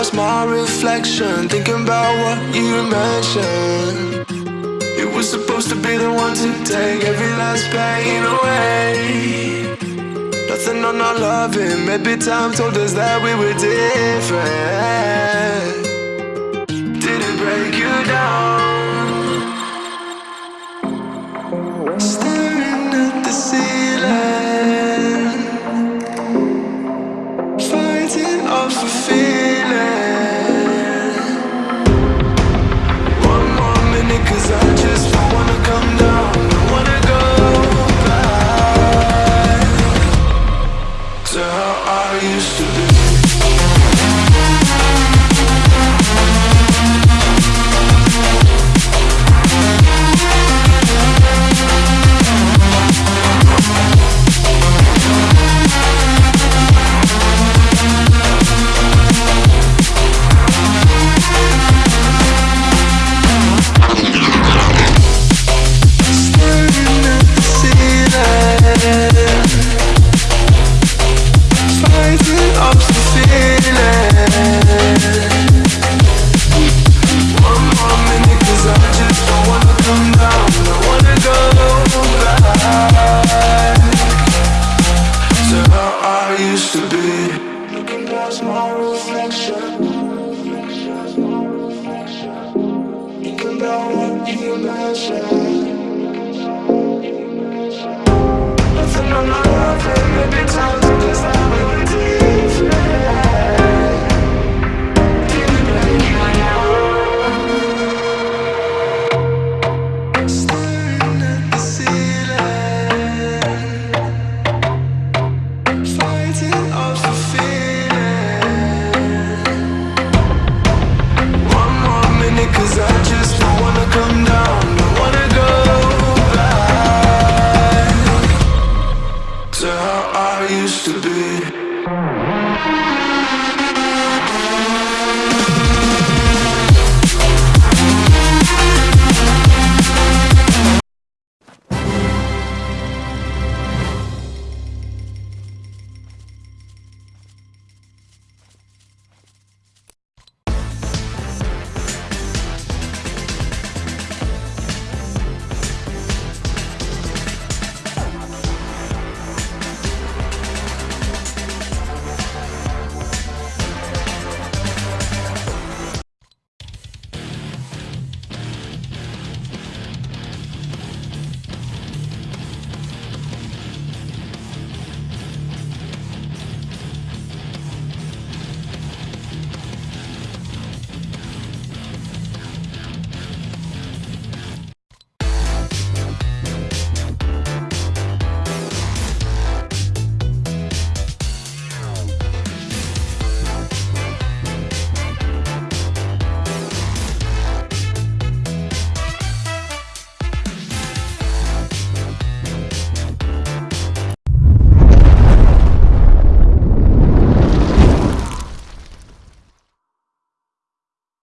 lost my reflection. Thinking about what you mentioned. You were supposed to be the one to take every last pain away. Nothing on our loving. Maybe time told us that we were different. Did it break you down? reflection. Think about you imagine.